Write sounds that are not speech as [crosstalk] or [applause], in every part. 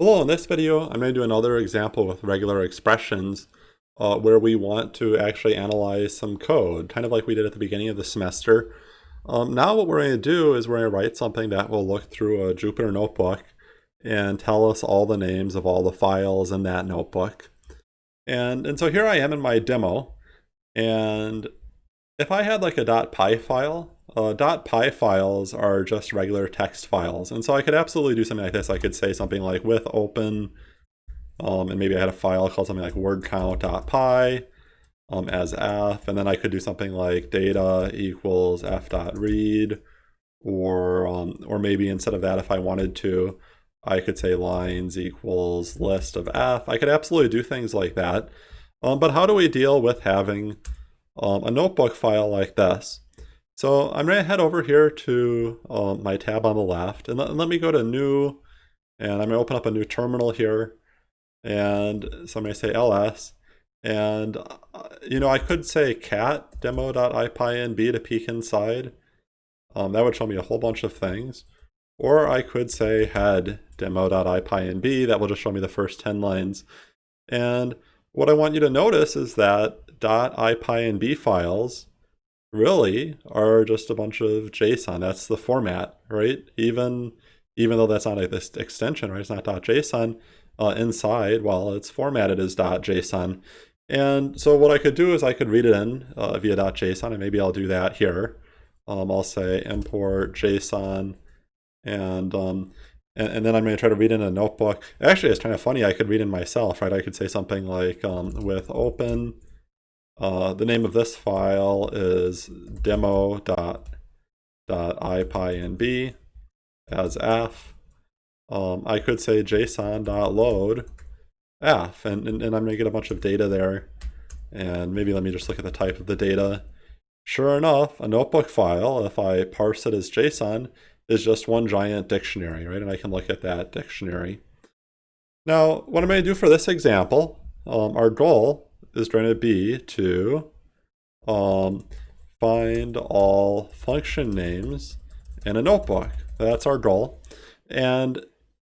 Hello, in this video I'm going to do another example with regular expressions uh, where we want to actually analyze some code, kind of like we did at the beginning of the semester. Um, now what we're going to do is we're going to write something that will look through a Jupyter notebook and tell us all the names of all the files in that notebook. And, and so here I am in my demo, and if I had like a .py file, uh, dot .py files are just regular text files. And so I could absolutely do something like this. I could say something like with open, um, and maybe I had a file called something like wordcount.py um, as f, and then I could do something like data equals f.read, or, um, or maybe instead of that, if I wanted to, I could say lines equals list of f. I could absolutely do things like that. Um, but how do we deal with having um, a notebook file like this? So I'm going to head over here to um, my tab on the left, and let, let, me go to new, and I'm going to open up a new terminal here, and so I'm going to say ls, and uh, you know I could say cat demo.ipynb to peek inside. Um, that would show me a whole bunch of things. Or I could say head demo.ipynb, that will just show me the first 10 lines. And what I want you to notice is that .ipynb files really are just a bunch of JSON. That's the format, right? Even even though that's not a, this extension, right? It's not .json uh, inside. Well, it's formatted as .json. And so what I could do is I could read it in uh, via .json, and maybe I'll do that here. Um, I'll say import JSON, and um, and, and, then I'm going to try to read in a notebook. Actually, it's kind of funny. I could read in myself, right? I could say something like um, with open uh, the name of this file is demo.ipynb as f. Um, I could say json.load f, and, and, and I'm going to get a bunch of data there. And maybe let me just look at the type of the data. Sure enough, a notebook file, if I parse it as JSON, is just one giant dictionary, right? And I can look at that dictionary. Now, what I'm going to do for this example, um, our goal is going to be to um, find all function names in a notebook. That's our goal. And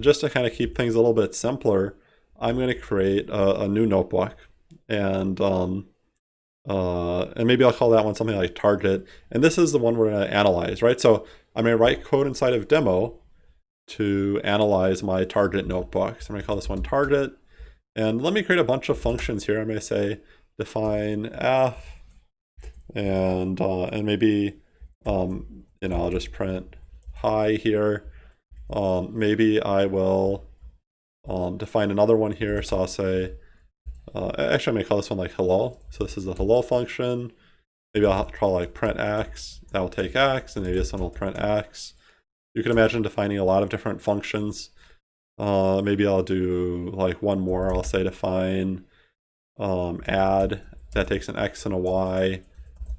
just to kind of keep things a little bit simpler, I'm going to create a, a new notebook. And um, uh, and maybe I'll call that one something like target. And this is the one we're going to analyze, right? So I'm going to write code inside of demo to analyze my target notebook. So I'm going to call this one target. And let me create a bunch of functions here. Going to say define f, and uh, and maybe um, you know I'll just print hi here. Um, maybe I will um, define another one here. So I'll say uh, actually going to call this one like hello. So this is the hello function. Maybe I'll call like print x. That will take x, and maybe this one will print x. You can imagine defining a lot of different functions uh, maybe I'll do like one more. I'll say define um, add. That takes an x and a y.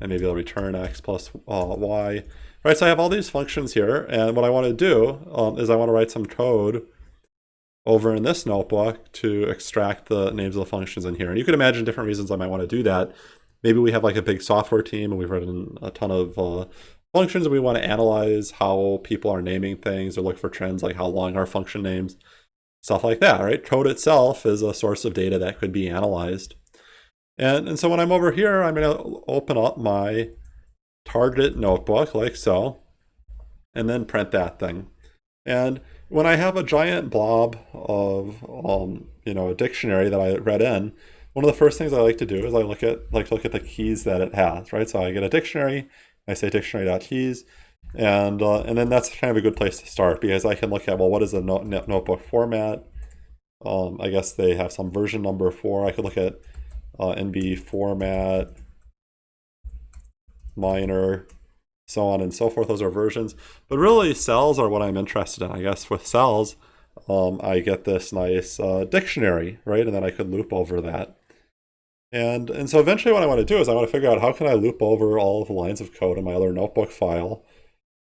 And maybe I'll return x plus uh, y. Right, so I have all these functions here. And what I want to do um, is I want to write some code over in this notebook to extract the names of the functions in here. And you can imagine different reasons I might want to do that. Maybe we have like a big software team and we've written a ton of uh, functions we want to analyze how people are naming things or look for trends like how long are function names, stuff like that, right? Code itself is a source of data that could be analyzed. And, and so when I'm over here, I'm going to open up my target notebook like so, and then print that thing. And when I have a giant blob of, um, you know, a dictionary that I read in, one of the first things I like to do is I look at like look at the keys that it has, right? So I get a dictionary, I say dictionary.keys, and uh, and then that's kind of a good place to start because I can look at well what is the note, notebook format. Um, I guess they have some version number for. I could look at uh, NB format, minor, so on and so forth. Those are versions, but really cells are what I'm interested in. I guess with cells, um, I get this nice uh, dictionary, right? And then I could loop over that. And, and so eventually what I want to do is I want to figure out how can I loop over all of the lines of code in my other notebook file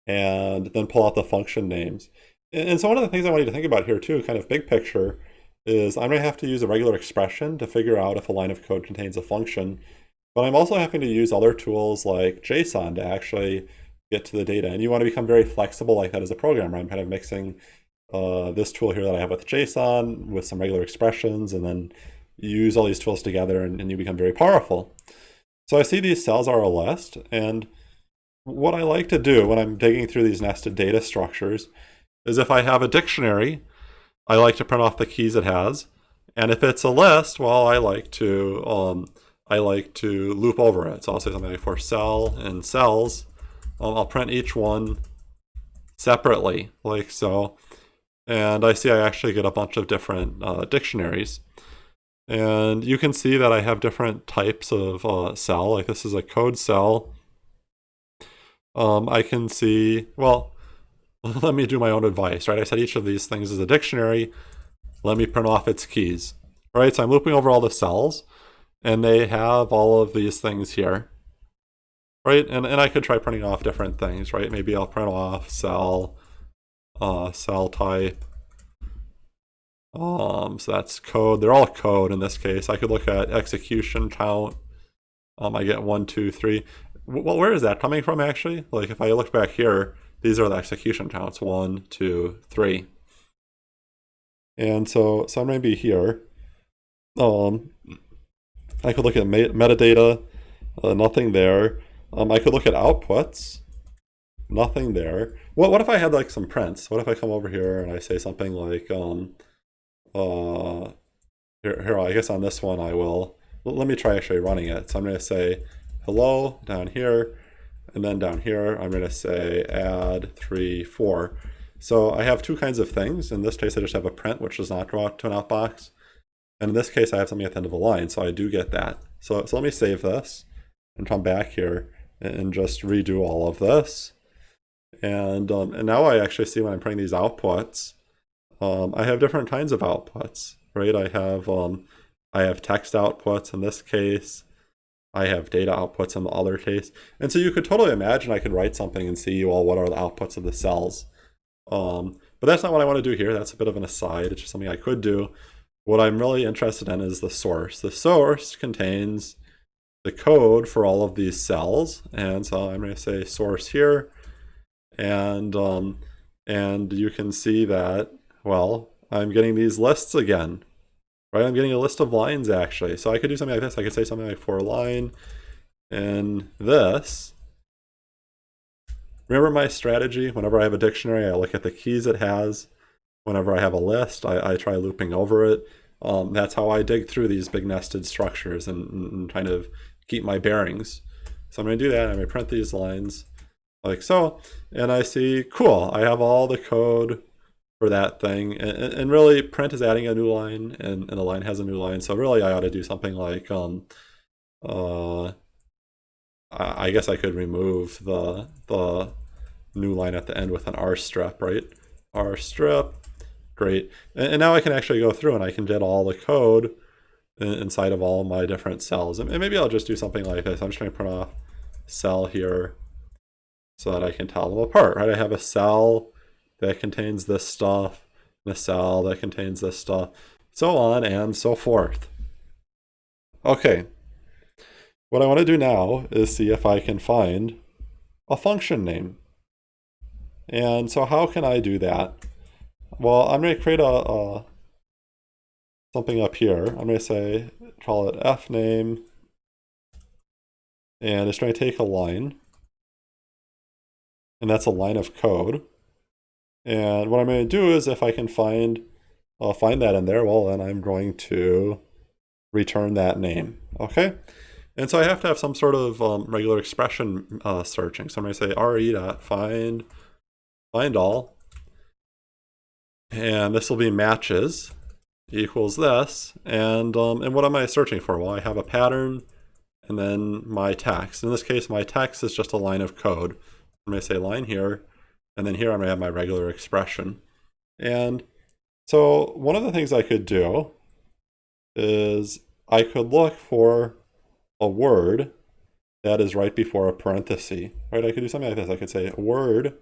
and then pull out the function names. And, and so one of the things I want you to think about here too, kind of big picture, is I'm going to have to use a regular expression to figure out if a line of code contains a function. But I'm also having to use other tools like JSON to actually get to the data. And you want to become very flexible like that as a programmer. I'm kind of mixing uh, this tool here that I have with JSON with some regular expressions, and then use all these tools together and, and you become very powerful. So I see these cells are a list, and what I like to do when I'm digging through these nested data structures is if I have a dictionary, I like to print off the keys it has. And if it's a list, well, I like to um, I like to loop over it. So I'll say something like for cell and cells, um, I'll print each one separately, like so. And I see I actually get a bunch of different uh, dictionaries. And you can see that I have different types of uh, cell, like this is a code cell. Um, I can see, well, [laughs] let me do my own advice, right? I said each of these things is a dictionary. Let me print off its keys, right? So I'm looping over all the cells and they have all of these things here, right? And, and I could try printing off different things, right? Maybe I'll print off cell, uh, cell type. Um, so that's code. They're all code in this case. I could look at execution count. Um, I get one, two, three. Well, where is that coming from actually? Like if I look back here, these are the execution counts, one, two, three. And so, so I'm to be here. Um, I could look at metadata, uh, nothing there. Um, I could look at outputs, nothing there. What, what if I had like some prints? What if I come over here and I say something like, um, uh, here, here, I guess on this one I will, let me try actually running it. So I'm going to say hello down here, and then down here I'm going to say add 3, 4. So I have two kinds of things. In this case I just have a print which does not go out to an outbox. And in this case I have something at the end of a line, so I do get that. So, so let me save this and come back here and just redo all of this. And, um, and now I actually see when I'm printing these outputs, um, I have different kinds of outputs, right? I have um, I have text outputs in this case. I have data outputs in the other case. And so you could totally imagine I could write something and see, well, what are the outputs of the cells? Um, but that's not what I want to do here. That's a bit of an aside. It's just something I could do. What I'm really interested in is the source. The source contains the code for all of these cells. And so I'm going to say source here. And, um, and you can see that, well, I'm getting these lists again, right? I'm getting a list of lines actually. So I could do something like this. I could say something like for line and this. Remember my strategy? Whenever I have a dictionary, I look at the keys it has. Whenever I have a list, I, I try looping over it. Um, that's how I dig through these big nested structures and, and kind of keep my bearings. So I'm going to do that. I'm going to print these lines like so. And I see, cool, I have all the code for that thing. And, and really, print is adding a new line, and, and the line has a new line. So really, I ought to do something like, um, uh, I guess I could remove the the new line at the end with an R strip, right? R strip, great. And, and now I can actually go through and I can get all the code inside of all my different cells. And maybe I'll just do something like this. I'm just going to print off cell here so that I can tell them apart, right? I have a cell that contains this stuff, and a cell that contains this stuff, so on and so forth. Okay, what I want to do now is see if I can find a function name. And so how can I do that? Well, I'm going to create a, a something up here. I'm going to say, call it f name, and it's going to take a line, and that's a line of code. And what I'm going to do is if I can find I'll find that in there, well then I'm going to return that name. Okay. And so I have to have some sort of um, regular expression uh, searching. So I'm going to say re.find find all. And this will be matches equals this. And, um, and what am I searching for? Well, I have a pattern and then my text. In this case, my text is just a line of code. I'm going to say line here and then here I'm going to have my regular expression. And so one of the things I could do is I could look for a word that is right before a parenthesis, right? I could do something like this. I could say word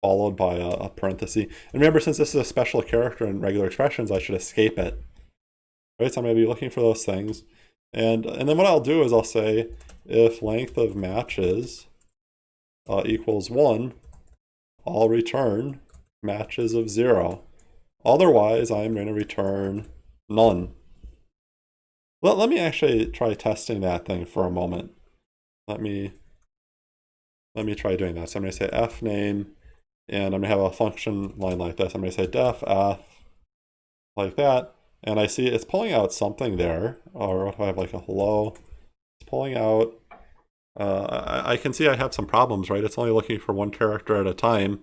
followed by a, a parenthesis. And remember, since this is a special character in regular expressions, I should escape it, right? So I'm going to be looking for those things. And, and then what I'll do is I'll say if length of matches uh, equals 1, I'll return matches of zero. Otherwise, I'm going to return none. Let, let me actually try testing that thing for a moment. Let me let me try doing that. So I'm going to say f name, and I'm going to have a function line like this. I'm going to say def f like that, and I see it's pulling out something there. Or if I have like a hello? It's pulling out. Uh, I, I, can see I have some problems, right? It's only looking for one character at a time.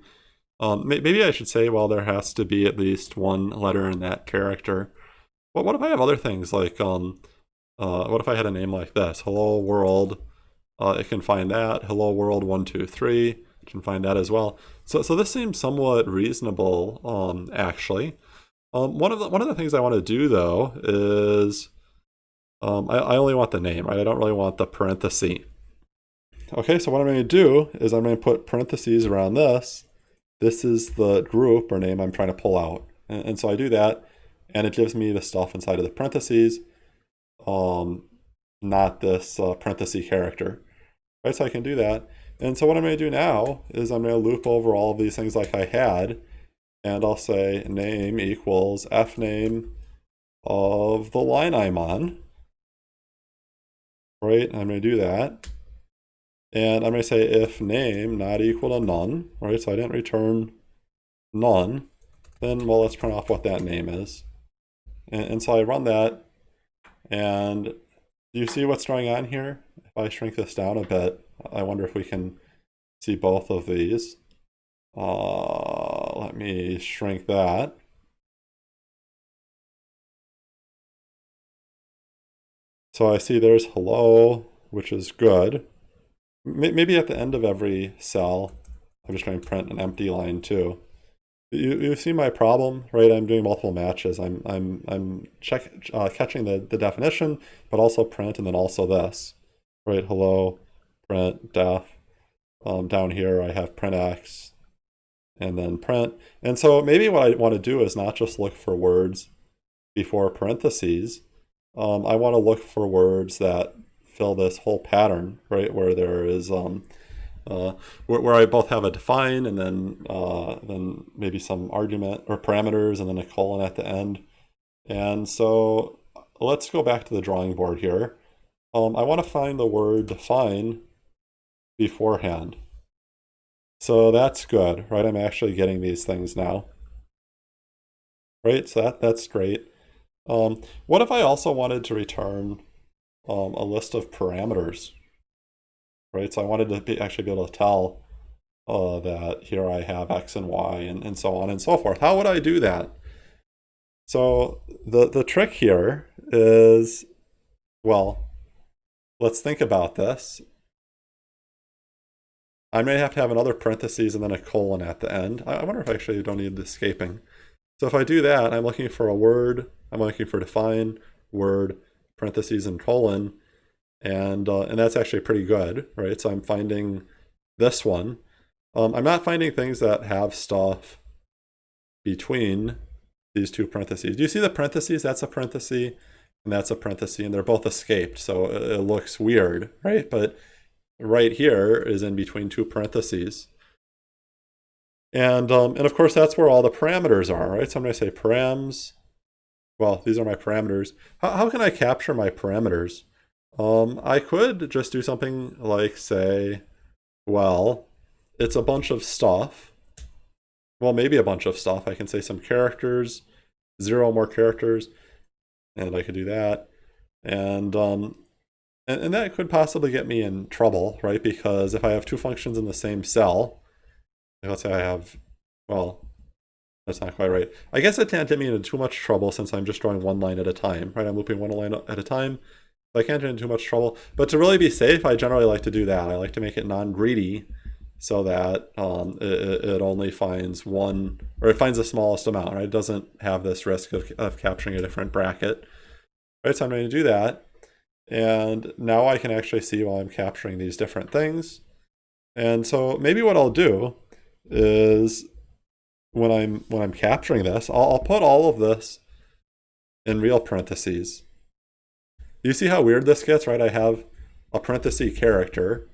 Um, maybe I should say, well, there has to be at least one letter in that character. But what if I have other things like, um, uh, what if I had a name like this? Hello world. Uh, it can find that. Hello world one two three. It can find that as well. So so this seems somewhat reasonable, um, actually. Um, one of the one of the things I want to do though is, um, I, I only want the name, right? I don't really want the parenthesis. Okay, so what I'm going to do is I'm going to put parentheses around this. This is the group or name I'm trying to pull out. And, and so I do that, and it gives me the stuff inside of the parentheses, um, not this uh, parenthesis character. Right, so I can do that. And so what I'm going to do now is I'm going to loop over all of these things like I had, and I'll say name equals fname of the line I'm on. Right, I'm going to do that. And I'm going to say if name not equal to none, right? So I didn't return none. Then, well, let's print off what that name is. And, and so I run that. And do you see what's going on here? If I shrink this down a bit, I wonder if we can see both of these. Uh, let me shrink that. So I see there's hello, which is good. Maybe at the end of every cell, I'm just going to print an empty line too. You, you see my problem, right? I'm doing multiple matches. I'm I'm I'm check uh, catching the the definition, but also print, and then also this, right? Hello, print def. Um, down here I have print x, and then print. And so maybe what I want to do is not just look for words before parentheses. Um, I want to look for words that fill this whole pattern, right? Where there is, um, uh, where, where I both have a define and then, uh, then maybe some argument or parameters and then a colon at the end. And so let's go back to the drawing board here. Um, I want to find the word define beforehand. So that's good, right? I'm actually getting these things now. Right, so that, that's great. Um, what if I also wanted to return um, a list of parameters, right? So I wanted to be, actually be able to tell uh, that here I have X and Y and, and so on and so forth. How would I do that? So the, the trick here is, well, let's think about this. I may have to have another parentheses and then a colon at the end. I, I wonder if I actually don't need the escaping. So if I do that, I'm looking for a word, I'm looking for define, word, parentheses and colon, and uh, and that's actually pretty good, right? So I'm finding this one. Um, I'm not finding things that have stuff between these two parentheses. Do you see the parentheses? That's a parenthesis, and that's a parenthesis, and they're both escaped, so it, looks weird, right? But right here is in between two parentheses. And, um, and of course, that's where all the parameters are, right? So I'm going to say params well, these are my parameters. How, how can I capture my parameters? Um, I could just do something like say, well, it's a bunch of stuff. Well, maybe a bunch of stuff. I can say some characters, zero more characters, and I could do that. And, um, and, and that could possibly get me in trouble, right? Because if I have two functions in the same cell, let's say I have, well, that's not quite right. I guess it can't get me into too much trouble since I'm just drawing one line at a time, right? I'm looping one line at a time. So I can't get into too much trouble. But to really be safe, I generally like to do that. I like to make it non-greedy so that um, it, it, only finds one, or it finds the smallest amount, right? It doesn't have this risk of, of capturing a different bracket. Right, so I'm going to do that. And now I can actually see while I'm capturing these different things. And so maybe what I'll do is when I'm when I'm capturing this, I'll, I'll put all of this in real parentheses. You see how weird this gets, right? I have a parenthesis character,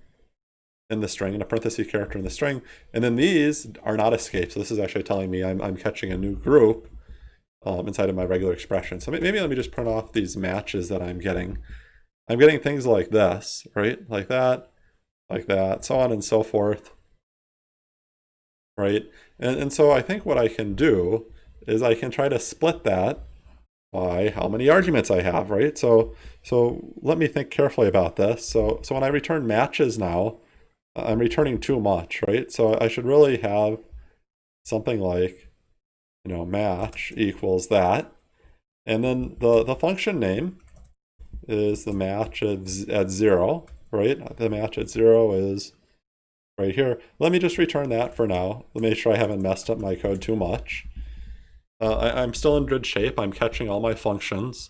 in the string and a parenthesis character in the string. And then these are not escaped. So this is actually telling me I'm, I'm catching a new group um, inside of my regular expression. So maybe let me just print off these matches that I'm getting. I'm getting things like this, right? Like that, like that, so on and so forth, right? And, and so I think what I can do is I can try to split that by how many arguments I have, right? So, so let me think carefully about this. So, so when I return matches now, I'm returning too much, right? So I should really have something like, you know, match equals that. And then the, the function name is the match at, at zero, right? The match at zero is right here. Let me just return that for now. Let me make sure I haven't messed up my code too much. Uh, I, am still in good shape. I'm catching all my functions,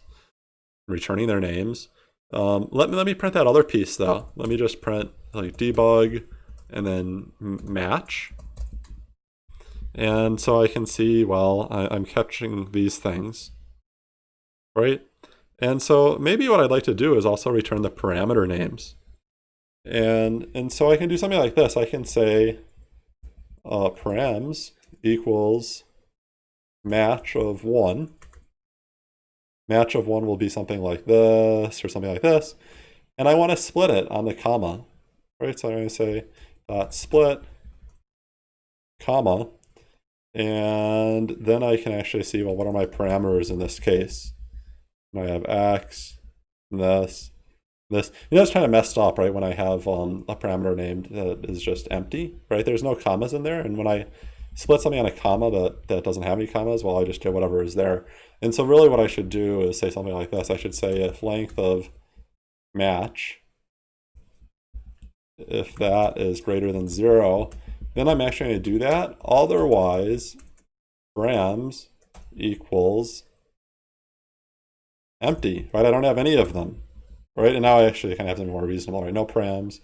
returning their names. Um, let me let me print that other piece though. Let me just print like debug and then match. And so I can see, well, I, I'm catching these things, right? And so maybe what I'd like to do is also return the parameter names. And, and so I can do something like this. I can say uh, params equals match of 1. Match of 1 will be something like this or something like this. And I want to split it on the comma. Right, so I'm going to say dot split comma. And then I can actually see, well, what are my parameters in this case? I have x, this, this. You know, it's kind of messed up, right? When I have um, a parameter named that is just empty, right? There's no commas in there. And when I split something on a comma that, that doesn't have any commas, well, I just get whatever is there. And so really what I should do is say something like this. I should say if length of match, if that is greater than zero, then I'm actually going to do that. Otherwise, params equals empty, right? I don't have any of them, right? And now I actually kind of have something more reasonable, right? No params,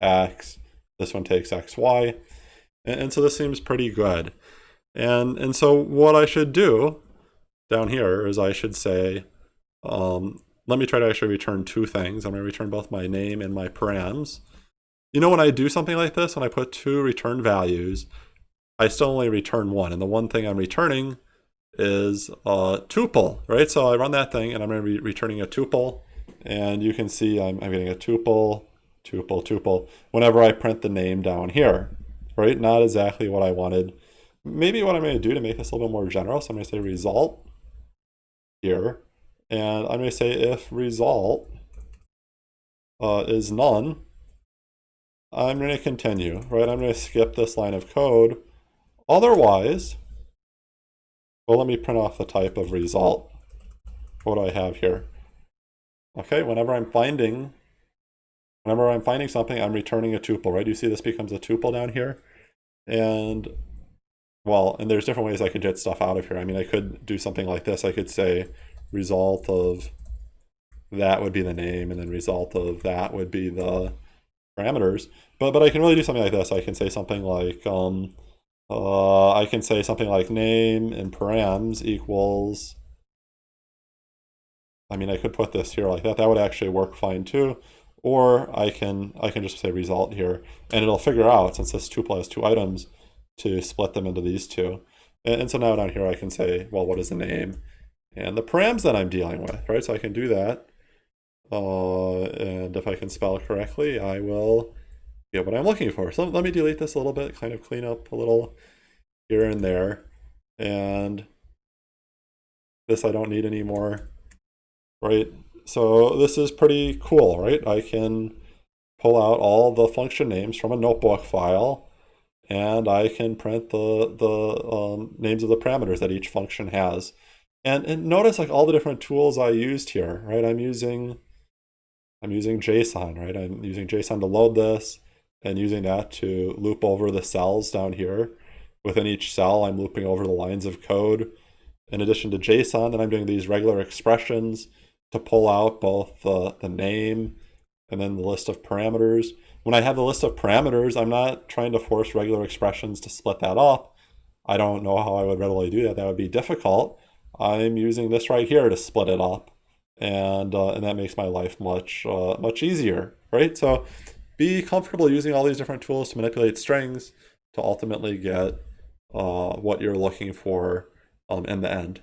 x, this one takes x, y. And, and so this seems pretty good. And, and so what I should do down here is I should say, um, let me try to actually return two things. I'm going to return both my name and my params. You know, when I do something like this, when I put two return values, I still only return one. And the one thing I'm returning is a tuple, right? So I run that thing and I'm going to be returning a tuple. And you can see I'm, I'm getting a tuple, tuple, tuple, whenever I print the name down here, right? Not exactly what I wanted. Maybe what I'm going to do to make this a little bit more general, so I'm going to say result here. And I'm going to say if result uh, is none, I'm going to continue, right? I'm going to skip this line of code. Otherwise, well, let me print off the type of result. What do I have here? Okay, whenever I'm finding, whenever I'm finding something, I'm returning a tuple, right? You see this becomes a tuple down here? And, well, and there's different ways I could get stuff out of here. I mean, I could do something like this. I could say result of that would be the name, and then result of that would be the parameters. But, but I can really do something like this. I can say something like, um, uh, I can say something like name and params equals, I mean, I could put this here like that. That would actually work fine too. Or I can I can just say result here, and it'll figure out, since this tuple has two items, to split them into these two. And, and so now down here I can say, well, what is the name? And the params that I'm dealing with, right? So I can do that. Uh, and if I can spell correctly, I will get what I'm looking for. So let me delete this a little bit, kind of clean up a little here and there. And this I don't need anymore, right? So this is pretty cool, right? I can pull out all the function names from a notebook file and I can print the, the um, names of the parameters that each function has. And, and notice like all the different tools I used here, right? I'm using I'm using JSON, right? I'm using JSON to load this and using that to loop over the cells down here. Within each cell, I'm looping over the lines of code. In addition to JSON, then I'm doing these regular expressions to pull out both the, the name and then the list of parameters. When I have the list of parameters, I'm not trying to force regular expressions to split that up. I don't know how I would readily do that. That would be difficult. I'm using this right here to split it up. And, uh, and that makes my life much, uh, much easier, right? So be comfortable using all these different tools to manipulate strings to ultimately get uh, what you're looking for um, in the end.